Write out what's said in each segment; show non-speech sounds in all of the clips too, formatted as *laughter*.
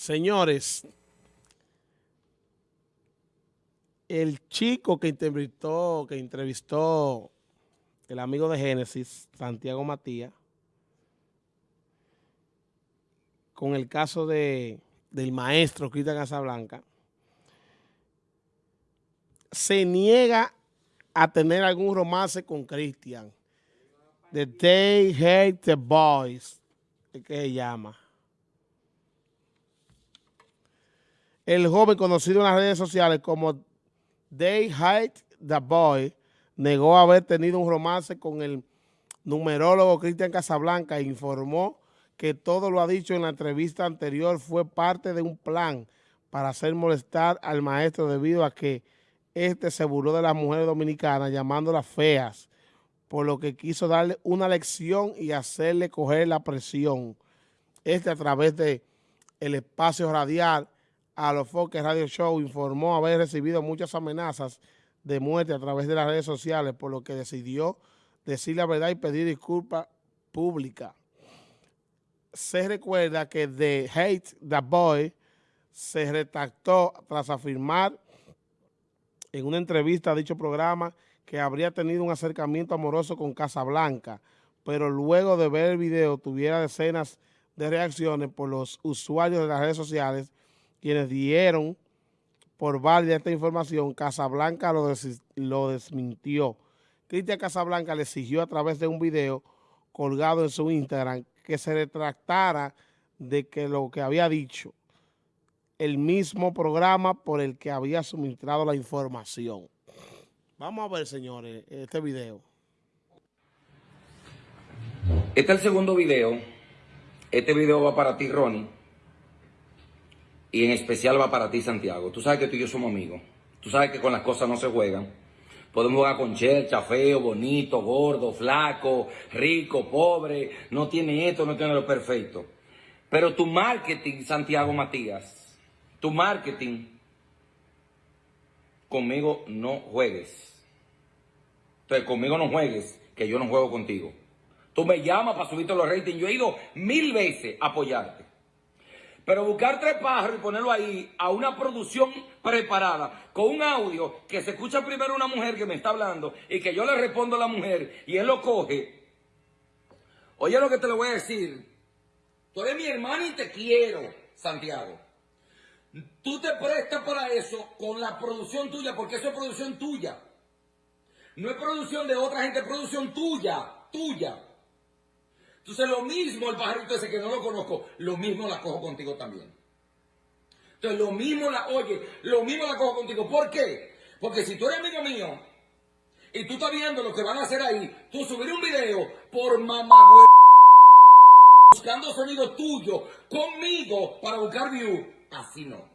Señores, el chico que entrevistó, que entrevistó el amigo de Génesis, Santiago Matías, con el caso de, del maestro Cristian Casablanca, se niega a tener algún romance con Cristian. The They Hate the Boys, que se llama. El joven conocido en las redes sociales como They Hate the Boy negó haber tenido un romance con el numerólogo Cristian Casablanca e informó que todo lo ha dicho en la entrevista anterior fue parte de un plan para hacer molestar al maestro debido a que este se burló de las mujeres dominicanas llamándolas feas, por lo que quiso darle una lección y hacerle coger la presión. Este a través de el espacio radial a los Foques Radio Show informó haber recibido muchas amenazas de muerte a través de las redes sociales, por lo que decidió decir la verdad y pedir disculpas públicas. Se recuerda que The Hate the Boy se retractó tras afirmar en una entrevista a dicho programa que habría tenido un acercamiento amoroso con Casablanca, pero luego de ver el video tuviera decenas de reacciones por los usuarios de las redes sociales quienes dieron por válida esta información, Casablanca lo, desmintió. Cristian Casablanca le exigió a través de un video colgado en su Instagram que se retractara de lo que había dicho el mismo programa por el que había suministrado la información. Vamos a ver, señores, este video. Este es el segundo video. Este video va para ti, Ronnie y en especial va para ti, Santiago. Tú sabes que tú y yo somos amigos. Tú sabes que con las cosas no se juegan. Podemos jugar con chercha, feo, bonito, gordo, flaco, rico, pobre. No tiene esto, no tiene lo perfecto. Pero tu marketing, Santiago Matías, tu marketing, conmigo no juegues. Entonces, conmigo no juegues, que yo no juego contigo. Tú me llamas para subirte los ratings. Yo he ido mil veces a apoyarte. Pero buscar tres pájaros y ponerlo ahí a una producción preparada, con un audio que se escucha primero una mujer que me está hablando y que yo le respondo a la mujer y él lo coge. Oye lo que te lo voy a decir. Tú eres mi hermano y te quiero, Santiago. Tú te prestas para eso con la producción tuya, porque eso es producción tuya. No es producción de otra gente, es producción tuya, tuya. Entonces lo mismo el pajarito ese que no lo conozco, lo mismo la cojo contigo también. Entonces lo mismo la, oye, lo mismo la cojo contigo. ¿Por qué? Porque si tú eres amigo mío y tú estás viendo lo que van a hacer ahí, tú subir un video por mamagüe buscando sonido tuyo conmigo para buscar view, así no.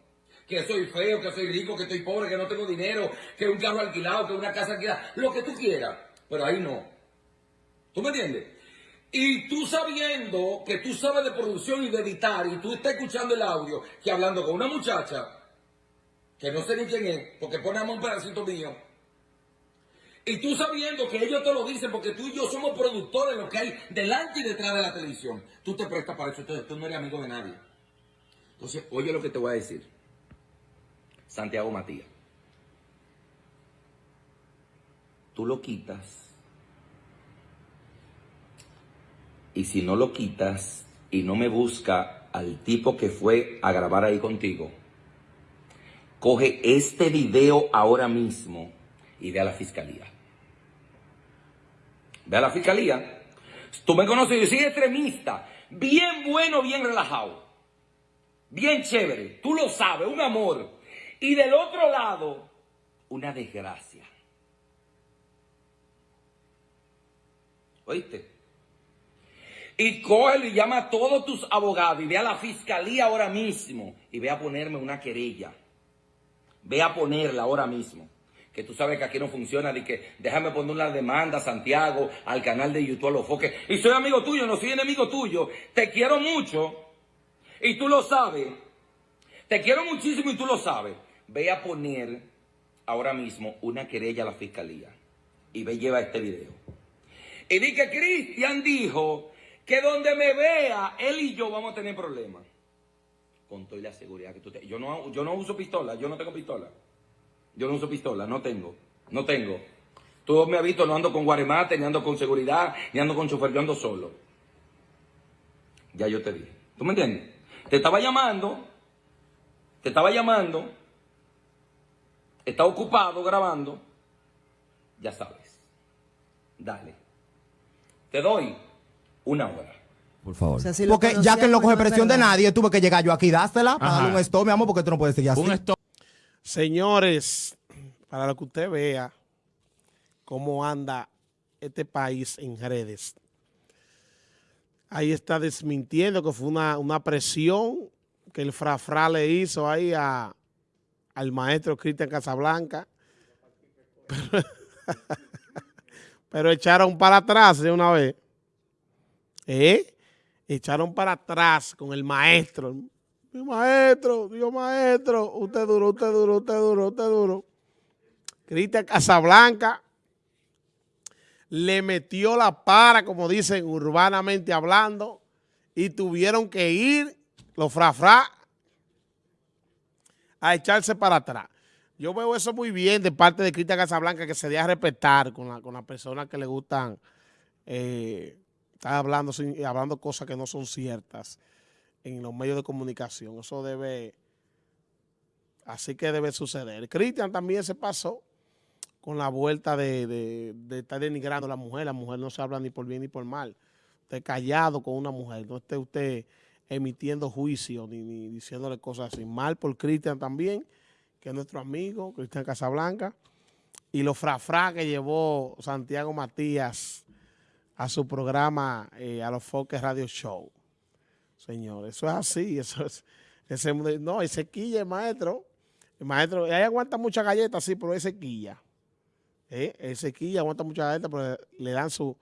Que soy feo, que soy rico, que estoy pobre, que no tengo dinero, que un carro alquilado, que una casa alquilada, lo que tú quieras, pero ahí no. ¿Tú me entiendes? Y tú sabiendo que tú sabes de producción y de editar, y tú estás escuchando el audio, que hablando con una muchacha, que no sé ni quién es, porque ponemos un pedacito mío, y tú sabiendo que ellos te lo dicen porque tú y yo somos productores lo que hay delante y detrás de la televisión, tú te prestas para eso, entonces tú no eres amigo de nadie. Entonces, oye lo que te voy a decir. Santiago Matías. Tú lo quitas Y si no lo quitas y no me busca al tipo que fue a grabar ahí contigo, coge este video ahora mismo y ve a la fiscalía. Ve a la fiscalía. Tú me conoces, yo soy extremista, bien bueno, bien relajado, bien chévere, tú lo sabes, un amor. Y del otro lado, una desgracia. ¿Oíste? Y coge y llama a todos tus abogados y ve a la fiscalía ahora mismo y ve a ponerme una querella. Ve a ponerla ahora mismo. Que tú sabes que aquí no funciona, de que déjame poner una demanda, Santiago, al canal de YouTube, a los foques. Y soy amigo tuyo, no soy enemigo tuyo. Te quiero mucho y tú lo sabes. Te quiero muchísimo y tú lo sabes. Ve a poner ahora mismo una querella a la fiscalía. Y ve lleva este video. Y di que Cristian dijo que donde me vea, él y yo vamos a tener problemas. con toda la seguridad que tú te... Yo no, yo no uso pistola, yo no tengo pistola. Yo no uso pistola, no tengo. No tengo. Tú me has visto, no ando con guaremate, ni ando con seguridad, ni ando con chofer, yo ando solo. Ya yo te dije. ¿Tú me entiendes? Te estaba llamando, te estaba llamando, está ocupado grabando, ya sabes. Dale. Te doy una hora. Por favor. O sea, si lo porque ya que él no pues coge es presión de nadie, tuve que llegar yo aquí y dársela para darle un stop, mi amor, porque tú no puedes seguir así. Un stop. Señores, para lo que usted vea cómo anda este país en redes. Ahí está desmintiendo que fue una, una presión que el Frafra le hizo ahí a, al maestro Cristian Casablanca. Pero, *laughs* pero echaron para atrás de una vez. ¿Eh? Echaron para atrás con el maestro. Mi maestro, Dios maestro, usted duro, usted duro, usted duro, usted duro. Cristian Casablanca le metió la para, como dicen urbanamente hablando, y tuvieron que ir los frafra a echarse para atrás. Yo veo eso muy bien de parte de Cristian Casablanca, que se dé respetar con, la, con las personas que le gustan eh, estar hablando, hablando cosas que no son ciertas en los medios de comunicación. Eso debe, así que debe suceder. Cristian también se pasó con la vuelta de, de- de estar denigrando a la mujer. La mujer no se habla ni por bien ni por mal. Usted callado con una mujer, no esté usted emitiendo juicio ni, ni diciéndole cosas así. Mal por Cristian también, que es nuestro amigo, Cristian Casablanca. Y los frafra que llevó Santiago Matías a su programa, eh, a los Foques Radio Show. Señor, eso es así, *laughs* eso es, ese, no, ese quilla el maestro, el maestro, ahí aguanta muchas galletas, sí, pero ese quilla, ¿eh? ese quilla aguanta muchas galletas, pero le dan su,